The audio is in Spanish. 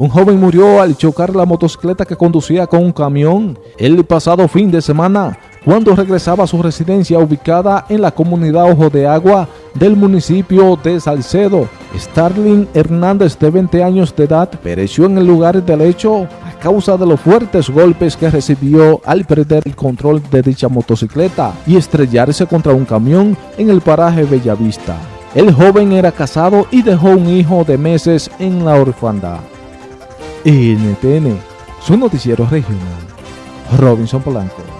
Un joven murió al chocar la motocicleta que conducía con un camión el pasado fin de semana cuando regresaba a su residencia ubicada en la comunidad Ojo de Agua del municipio de Salcedo. Starling Hernández, de 20 años de edad, pereció en el lugar del hecho a causa de los fuertes golpes que recibió al perder el control de dicha motocicleta y estrellarse contra un camión en el paraje Bellavista. El joven era casado y dejó un hijo de meses en la orfandad. NTN, su noticiero regional. Robinson Polanco.